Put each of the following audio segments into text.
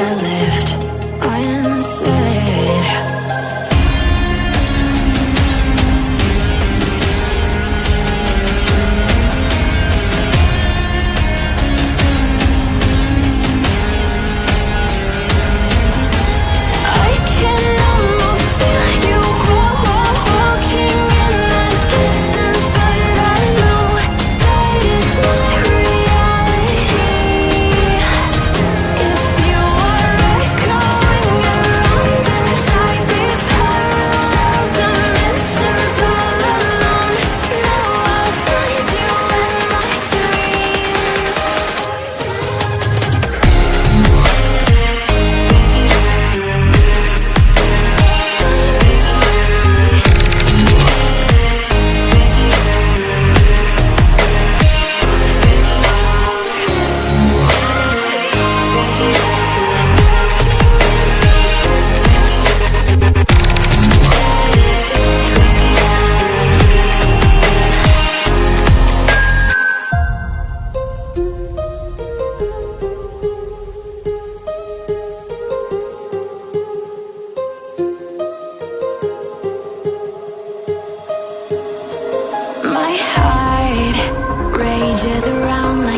I love.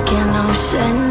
like an ocean.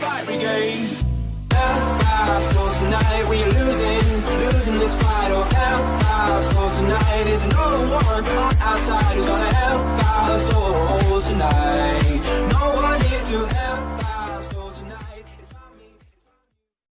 fight brigade. Help our souls tonight, we are losing, losing this fight. Oh, help our souls tonight, there's no one on our side who's gonna help our souls tonight.